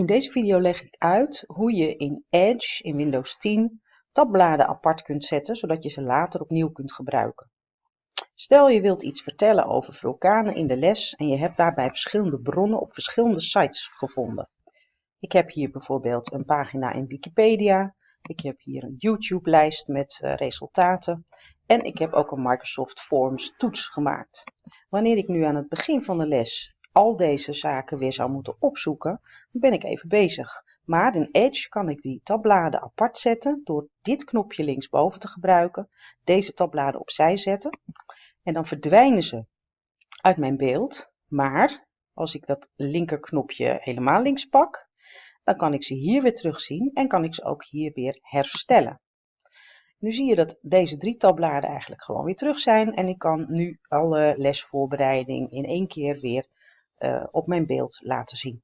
In deze video leg ik uit hoe je in Edge in Windows 10 tabbladen apart kunt zetten, zodat je ze later opnieuw kunt gebruiken. Stel je wilt iets vertellen over vulkanen in de les en je hebt daarbij verschillende bronnen op verschillende sites gevonden. Ik heb hier bijvoorbeeld een pagina in Wikipedia, ik heb hier een YouTube-lijst met uh, resultaten en ik heb ook een Microsoft Forms toets gemaakt. Wanneer ik nu aan het begin van de les al deze zaken weer zou moeten opzoeken, ben ik even bezig. Maar in Edge kan ik die tabbladen apart zetten door dit knopje linksboven te gebruiken, deze tabbladen opzij zetten en dan verdwijnen ze uit mijn beeld. Maar als ik dat linkerknopje helemaal links pak, dan kan ik ze hier weer terugzien en kan ik ze ook hier weer herstellen. Nu zie je dat deze drie tabbladen eigenlijk gewoon weer terug zijn en ik kan nu alle lesvoorbereiding in één keer weer op mijn beeld laten zien.